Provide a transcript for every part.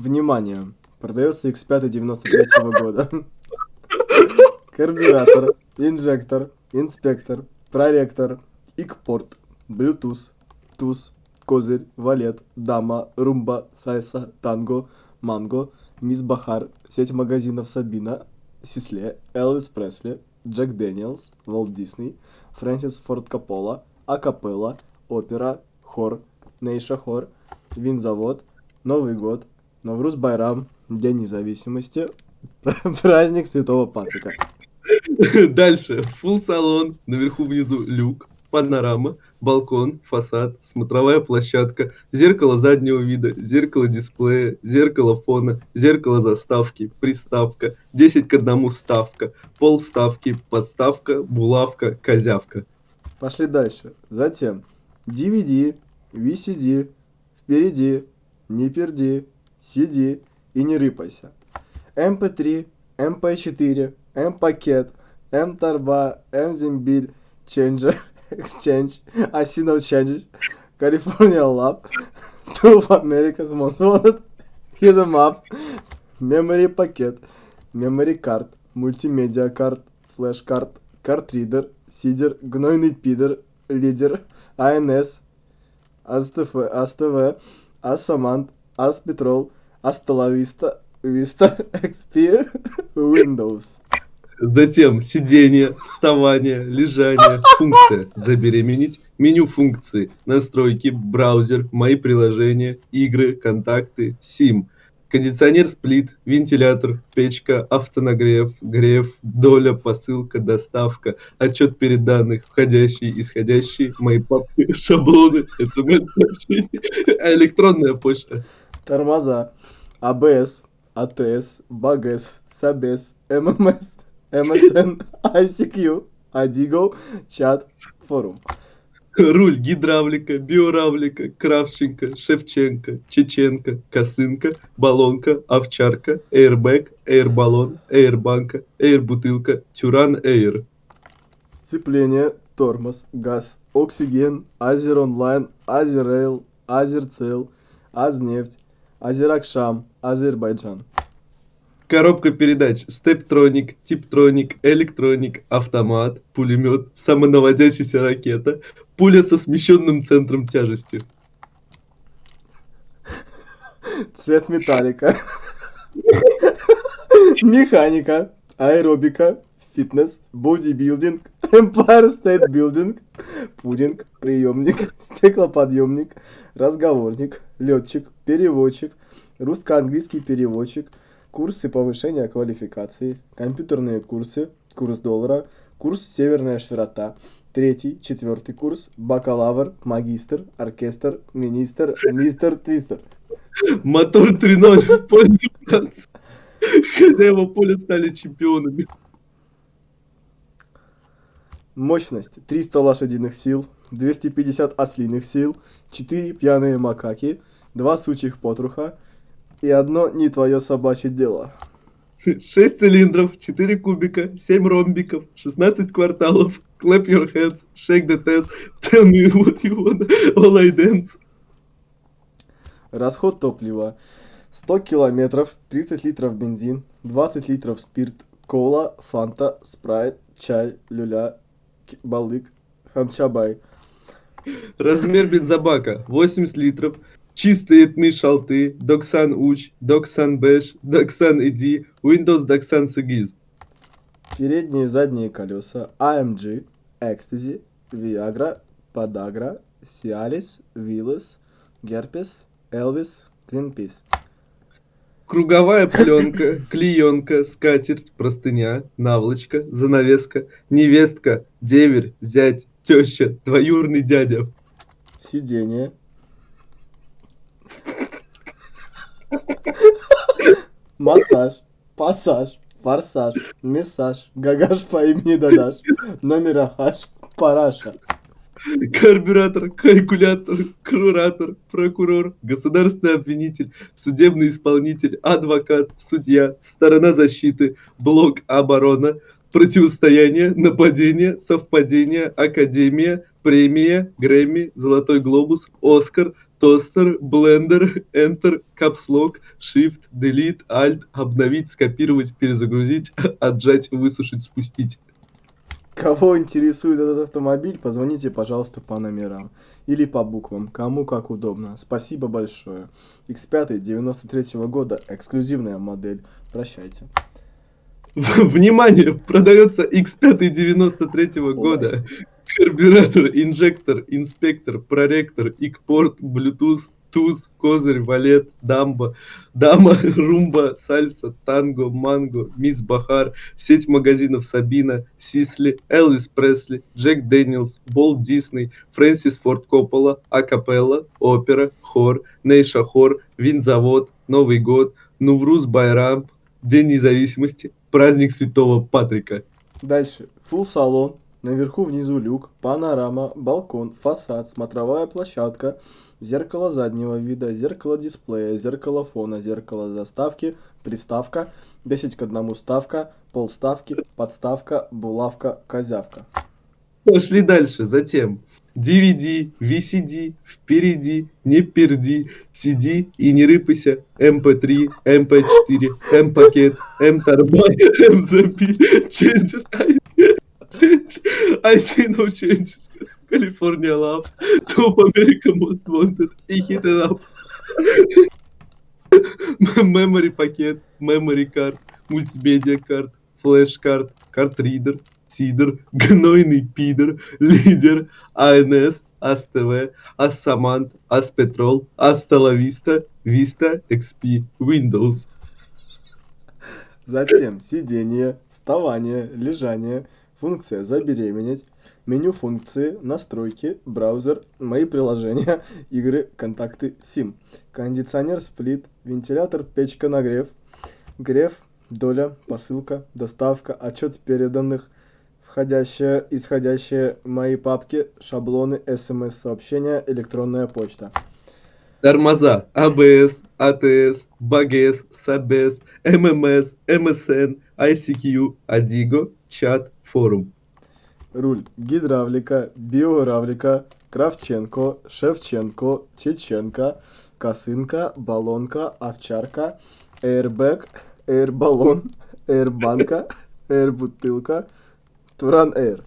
Внимание! Продается X5 93 года. Карбюратор, инжектор, инспектор, проректор, экспорт, Bluetooth, туз, козырь, валет, дама, румба, сальса, танго, манго, мисс Бахар, сеть магазинов Сабина, Сисле, Элвис Пресли, Джек Дэниелс, Волт Дисней, Фрэнсис Форд Коппола, Акапелла, опера, хор, Нейша хор, винзавод, Новый год, Навруз Байрам, День независимости, праздник Святого Патрика. Дальше. Фул салон, наверху внизу люк, панорама, балкон, фасад, смотровая площадка, зеркало заднего вида, зеркало дисплея, зеркало фона, зеркало заставки, приставка, 10 к 1 ставка, пол ставки, подставка, булавка, козявка. Пошли дальше. Затем DVD, VCD, впереди, не перди, сиди и не рыпайся. MP3, MP4, M-пакет, M-торба, M-зембиль, Changer, Exchange, Asino Change, California Lab, Two America's Most Wanted, Hit 'em Up, Memory пакет, Memory Card, Мультимедиа карт, Флеш карт, Картридер, Сидер, Гнойный пидор, Лидер, АНС, АСТФ, АСТВ, Асамант, Аспетрол, Асталависта, Vista XP, Windows. Затем сидение, вставание, лежание, функция забеременеть, меню функции, настройки, браузер, мои приложения, игры, контакты, сим, кондиционер сплит, вентилятор, печка, автонагрев, грев, доля, посылка, доставка, отчет перед данных, входящие, исходящие, мои папки, шаблоны, смс-сообщения, электронная почта. Тормоза, АБС, АТС, БАГС, САБЕС, ММС, МСН, ICQ, Адиго, чат, форум. Руль, гидравлика, биоравлика, Кравченко, Шевченко, Чеченко, Косынка, Баллонка, Овчарка, Эйрбэк, Эйрбаллон, Эйрбанка, Эйрбутылка, Тюран Эйр. Сцепление, тормоз, газ, оксиген, Азер онлайн, Азерейл, Азерцел, Азнефть, Азеракшам, Азербайджан. Коробка передач, стептроник, типтроник, электроник, автомат, пулемет, самонаводящаяся ракета, пуля со смещенным центром тяжести. Цвет металлика. Механика, аэробика, фитнес, бодибилдинг, Empire State Building, пудинг, приемник, стеклоподъемник, разговорник, летчик, переводчик, русско-английский переводчик, курсы повышения квалификации, компьютерные курсы, курс доллара, курс «Северная широта», третий, четвертый курс, бакалавр, магистр, оркестр, министр, мистер Твистер. Мотор 3.0 в пользу Франции. Хозяева поля стали чемпионами. Мощность 300 лошадиных сил, 250 ослиных сил, 4 пьяные макаки, 2 сучьих потруха и одно не твое собачье дело. 6 цилиндров, 4 кубика, 7 ромбиков, 16 кварталов, clap your hands, shake the test, tell me what you want, all I dance. Расход топлива 100 километров, 30 литров бензин, 20 литров спирт, кола, фанта, спрайт, чай, люля, балык, ханчабай. Размер бензобака 80 литров. Чистый yetmiş altı, doxsan üç, doxsan beş, doxsan yeddi, Windows doxsan səkkiz. Передние и задние колеса AMG, Ecstasy, Viagra, Podagra, Cialis, Willys, Герпес, Элвис, Greenpeace. Круговая пленка, клеенка, скатерть, простыня, наволочка, занавеска, невестка, деверь, зять, теща, двоюрный дядя. Сиденье. Массаж, пассаж, форсаж, мессаж, гагаш по имени Дадаш, номер ахаш, параша. Карбюратор, калькулятор, куратор, прокурор, государственный обвинитель, судебный исполнитель, адвокат, судья, сторона защиты, блок оборона, противостояние, нападение, совпадение, академия, премия, Грэмми, Золотой глобус, Оскар, тостер, блендер, Enter, капслок, Shift, Delete, Alt, обновить, скопировать, перезагрузить, отжать, высушить, спустить. Кого интересует этот автомобиль, позвоните, пожалуйста, по номерам. Или по буквам, кому как удобно. Спасибо большое. X5 93 года, эксклюзивная модель. Прощайте. Внимание! Продается X5 93 года. Карбюратор, инжектор, инспектор, проректор, икпорт, Bluetooth, туз, козырь, валет, дамба, дама, румба, сальса, танго, манго, мисс Бахар, сеть магазинов Сабина, Сисли, Элвис Пресли, Джек Дэниелс, Уолт Дисней, Фрэнсис Форд Коппола, Акапелла, опера, хор, Нейша хор, винзавод, Новый год, Нувруз Байрам, День независимости, праздник Святого Патрика. Дальше. Фулл салон. Наверху внизу люк, панорама, балкон, фасад, смотровая площадка, зеркало заднего вида, зеркало дисплея, зеркало фона, зеркало заставки, приставка, 10 к 1 ставка, полставки, подставка, булавка, козявка. Пошли дальше. Затем DVD, VCD, впереди, не перди, сиди и не рыпайся, MP3, MP4, M-пакет, M-торбай, M-запиль, Changer, Change, I see no change, California love, Top America most wanted, и hit it up. Memory пакет, memory card, мультимедиа карт, флеш карт, картридер, сидор, гнойный пидор, лидер, АНС, АСТВ, Ассамант, Аспетрол, Асталависта, Виста, XP, Windows. Затем сидение, вставание, лежание, функция забеременеть, меню функции, настройки, браузер, мои приложения, игры, контакты, сим, кондиционер, сплит, вентилятор, печка, нагрев, грев, доля, посылка, доставка, отчет переданных, входящее, исходящее, мои папки, шаблоны, смс-сообщения, электронная почта. Тормоза, АБС, АТС, БАГС, САБС, ММС, МСН, ICQ, Адиго, чат, форум. Руль, гидравлика, биоравлика, Кравченко, Шевченко, Чеченко, косынка, баллонка, овчарка, airbag, airbаллон, airbанка, airbутылка, Туран Air.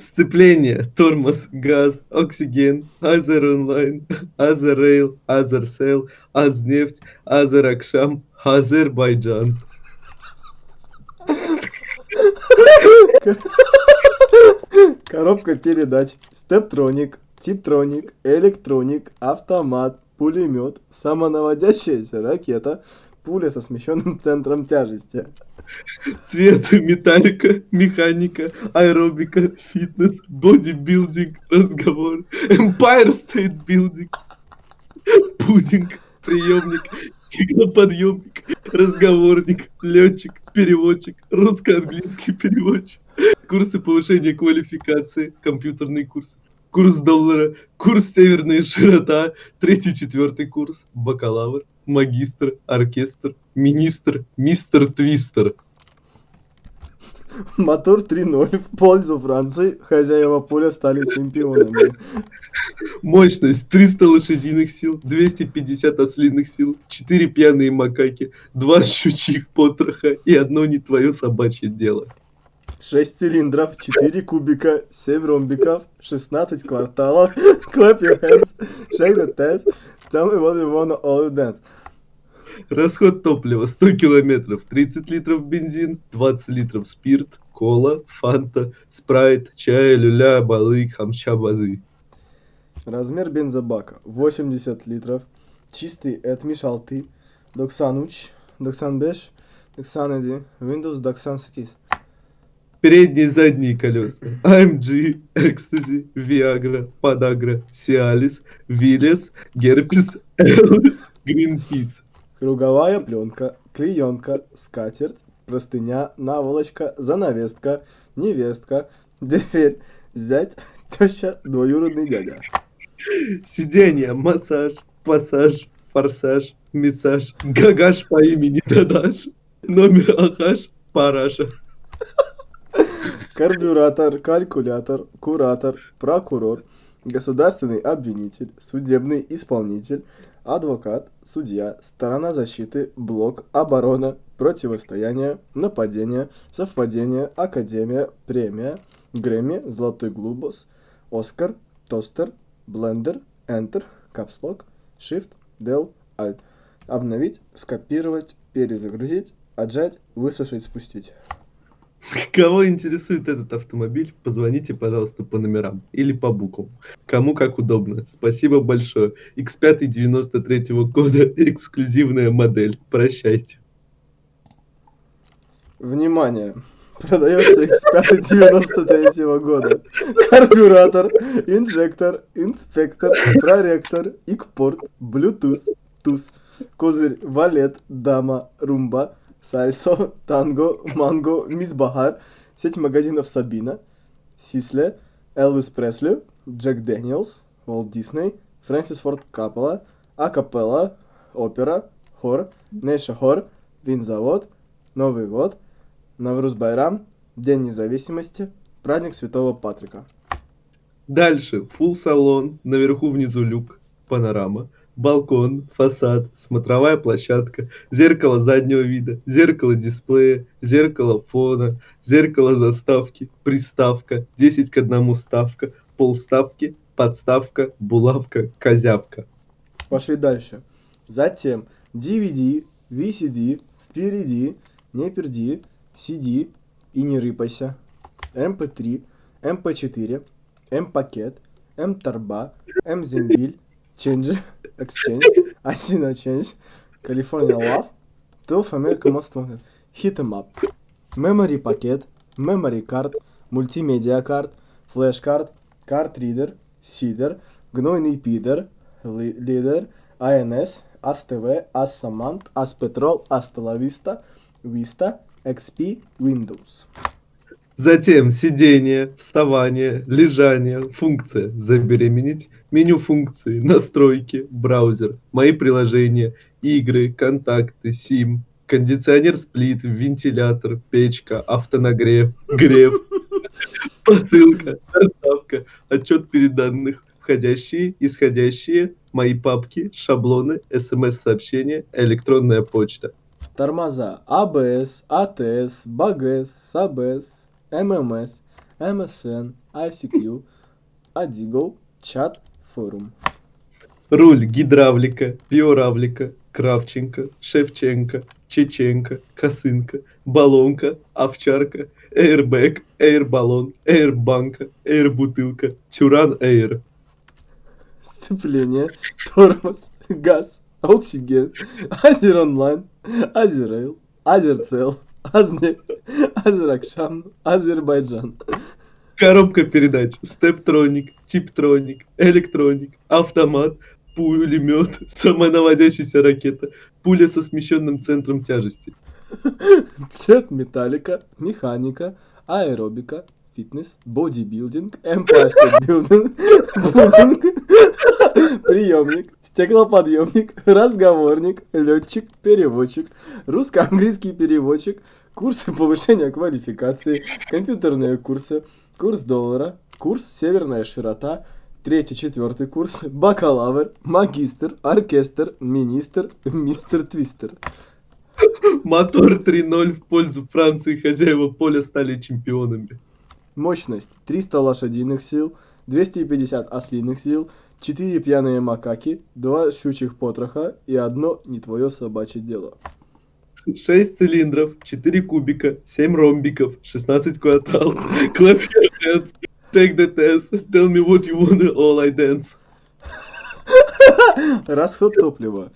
Сцепление, тормоз, газ, оксиген, Азер онлайн, Азер рейл, Азер сел, Азнефть, Азер Акшам, Азербайджан. Коробка передач, стептроник, типтроник, электроник, автомат, пулемет, самонаводящаяся ракета, пуля со смещенным центром тяжести. Цвет, металлика, механика, аэробика, фитнес, бодибилдинг, разговор, Empire State Building, пудинг, приемник, стеклоподъемник, разговорник, летчик, переводчик, русско-английский переводчик, курсы повышения квалификации, компьютерный курс, курс доллара, курс северная широта, третий-четвертый курс, бакалавр, магистр, оркестр, министр, мистер Твистер. Мотор 3.0 в пользу Франции. Хозяева поля стали чемпионами. Мощность 300 лошадиных сил, 250 ослиных сил, 4 пьяные макаки, 2 щучьих потроха и одно не твое собачье дело. 6 цилиндров, 4 кубика, 7 ромбиков, 16 кварталов. Clap your hands, shake the test, tell me what you wanna all dance. Расход топлива 100 километров, 30 литров бензин, 20 литров спирт, кола, фанта, спрайт, чай, люля, балык, хамча, базы. Размер бензобака 80 литров. Чистый отмешалты. 93, 95, 97, Windows 98. Передние и задние колеса. AMG, Ecstasy, Viagra, Podagra, Cialis, Willys, Герпес, Элвис, Greenpeace. Круговая пленка, клеенка, скатерть, простыня, наволочка, занавеска, невестка, дверь, зять, теща, двоюродный дядя. Сиденье, массаж, пассаж, форсаж, мессаж, гагаш по имени Дадаш, номер Ахаш, Параша. Карбюратор, калькулятор, куратор, прокурор, государственный обвинитель, судебный исполнитель, адвокат, судья, сторона защиты, блок, оборона, противостояние, нападение, совпадение, академия, премия, Грэмми, Золотой Глобус, Оскар, Тостер, Блендер, Enter, Капслок, Shift, Del, Alt. Обновить, скопировать, перезагрузить, отжать, высушить, спустить. Кого интересует этот автомобиль, позвоните, пожалуйста, по номерам или по буквам. Кому как удобно. Спасибо большое. X5 93 года, эксклюзивная модель. Прощайте. Внимание! Продается X5 93 года. Карбюратор, инжектор, инспектор, проректор, икпорт, Bluetooth, туз, козырь, валет, дама, румба, сальсо, танго, манго, мисс Бахар, сеть магазинов Сабина, Сисли, Элвис Пресли, Джек Дэниелс, Уолт Дисней, Фрэнсис Форд Коппола, Акапелла, опера, хор, Неша хор, винзавод, Новый год, Навруз Байрам, День независимости, праздник Святого Патрика. Дальше. Full салон, наверху внизу люк, панорама, балкон, фасад, смотровая площадка, зеркало заднего вида, зеркало дисплея, зеркало фона, зеркало заставки, приставка, 10 к 1 ставка, полставки, подставка, булавка, козявка. Пошли дальше. Затем DVD, VCD, впереди, не перди, CD и не рыпайся, MP3, MP4, M-пакет, M-торба, M-зембиль, Change, Exchange, Asina Change, California Love, 12 America Most Wanted, Hit 'em Up, Memory пакет, Memory Card, Мультимедиа карт, Flash Card, Card Reader, Сидер, Гнойный Пидор, Ли- Лидер, INS, ASTV, ASSAMANT, ASPETROL, ASTELAVISTA, Vista, XP, Windows. Затем сидение, вставание, лежание, функция. Забеременеть, меню функции, настройки, браузер, мои приложения, игры, контакты, сим, кондиционер сплит, вентилятор, печка, автонагрев, грев, посылка, доставка, отчет переданных, входящие, исходящие, мои папки, шаблоны, смс-сообщения, электронная почта. Тормоза ABS, ATS, BAGS, SABS, MMS, MSN, ICQ, Adigo, чат, форум. Руль гидравлика, биоравлика, Кравченко, Шевченко, Чеченко, Косынка, Баллонка, Овчарка, Эйрбэк, Эйрбаллон, Эйрбанка, Эйрбутылка, Тюран Эйр. Сцепление, тормоз, газ, оксиген, Азер онлайн, Азерейл, Азерцел, Азнефть, Азеракшан, Азербайджан. Коробка передач, Стептроник, Типтроник, Электроник, Автомат, пулемет, самонаводящаяся ракета, пуля со смещенным центром тяжести. Цвет металлика, механика, аэробика, фитнес, бодибилдинг, Empire State Building, пудинг, приемник, стеклоподъемник, разговорник, летчик, переводчик, русско-английский переводчик, курсы повышения квалификации, компьютерные курсы, курс доллара, курс северная широта, третий, четвертый курс, бакалавр, магистр, оркестр, министр, мистер Твистер. Мотор 3.0 в пользу Франции, хозяева поля стали чемпионами. Мощность 300 лошадиных сил, 250 ослиных сил, 4 пьяные макаки, 2 щучьих потроха и одно не твое собачье дело. 6 цилиндров, 4 кубика, 7 ромбиков, 16 кварталов. Clap your hands, take the test, tell me what you wanna, all I dance. Расход топлива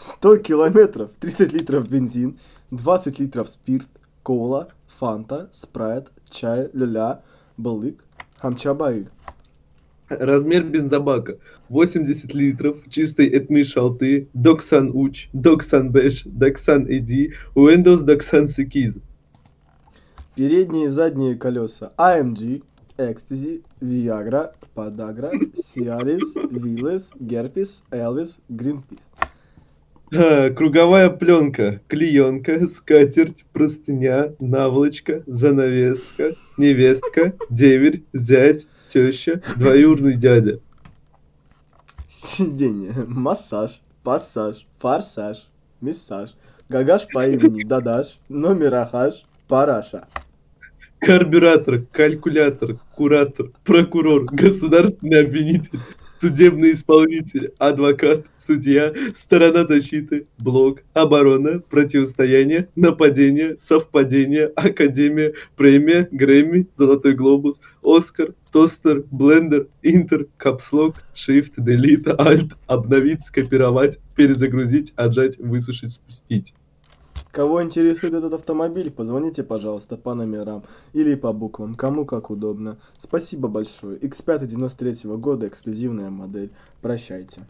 100 километров, 30 литров бензин, 20 литров спирт, кола, фанта, спрайт, чай, люля, балык, хамчабай. Размер бензобака 80 литров чистый yetmiş altı, doxsan üç, doxsan beş, doxsan yeddi, Windows doxsan səkkiz. Передние и задние колеса AMG, Экстази, Viagra, Подагра, Cialis, Viles, Герпес, Элвис. А, Круговая пленка, клеенка, скатерть, простыня, наволочка, занавеска, невестка, деверь, зять, Теща, двоюрный дядя. Сиденье, массаж, пассаж, форсаж, мессаж, гагаш по имени Дадаш, номерахаш, параша. Карбюратор, калькулятор, куратор, прокурор, государственный обвинитель, судебный исполнитель, адвокат, судья, сторона защиты, блок, оборона, противостояние, нападение, совпадение, академия, премия, Грэмми, Золотой глобус, Оскар, тостер, блендер, интер, капслок, shift, delete, alt, обновить, скопировать, перезагрузить, отжать, высушить, спустить. Кого интересует этот автомобиль, позвоните, пожалуйста, по номерам или по буквам, кому как удобно. Спасибо большое. X5 93 года, эксклюзивная модель. Прощайте.